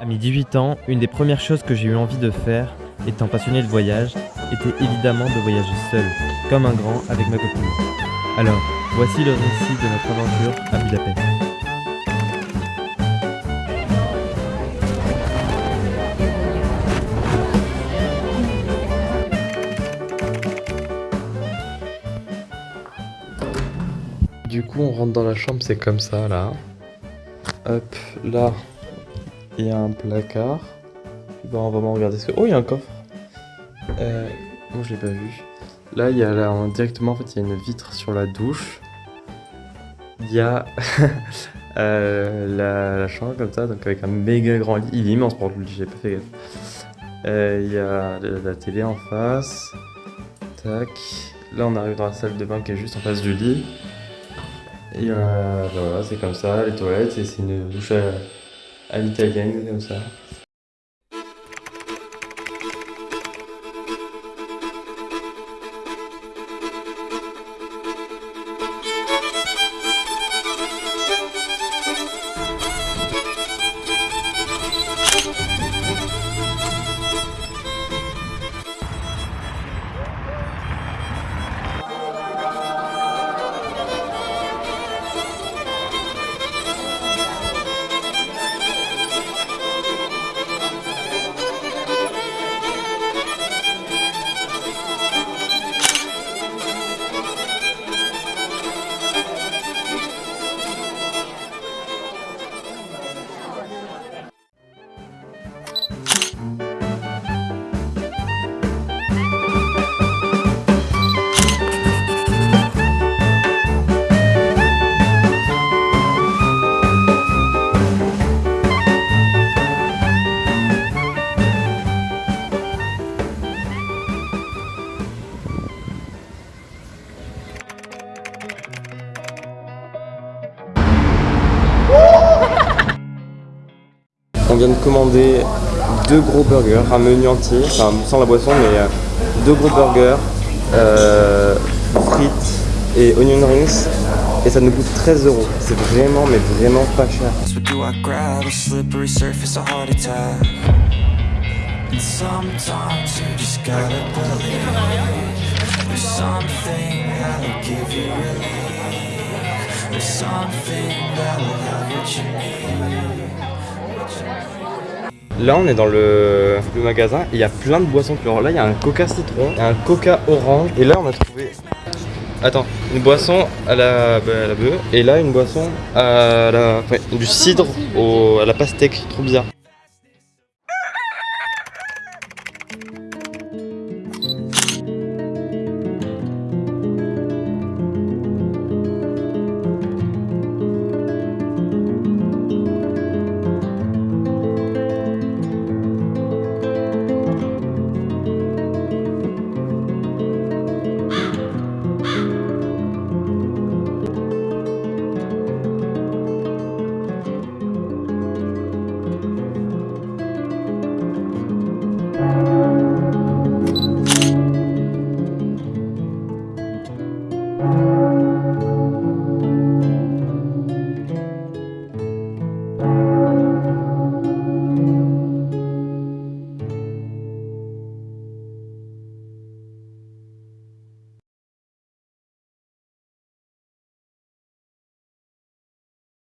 À mes 18 ans, une des premières choses que j'ai eu envie de faire, étant passionné de voyage, était évidemment de voyager seul, comme un grand avec ma copine. Alors, voici le récit de notre aventure à Budapest. Du coup, on rentre dans la chambre, c'est comme ça là. Hop, là, il y a un placard. Bon, on va vraiment regarder ce que. Oh, il y a un coffre. Euh, moi, je l'ai pas vu. Là, il y a directement, en fait, il y a une vitre sur la douche. Il y a euh, la, chambre comme ça, donc avec un méga grand lit. Il est immense pour le lit, j'ai pas fait gaffe. Euh, Il y a la, la télé en face. Tac. Là, on arrive dans la salle de bain qui est juste en face du lit. Et euh, voilà, c'est comme ça, les toilettes, et c'est une douche à, à l'italienne, comme ça. On vient de commander deux gros burgers, un menu entier, enfin sans la boisson, mais euh, deux gros burgers, euh, frites et onion rings. Et ça nous coûte 13 euros. C'est vraiment, mais vraiment pas cher. Là, on est dans le, magasin il y a plein de boissons couleur. Là, il y a un coca citron, un coca orange. Et là, on a trouvé. Attends, une boisson à la, bah, et là, une boisson à la. du cidre à la pastèque. Trop bizarre.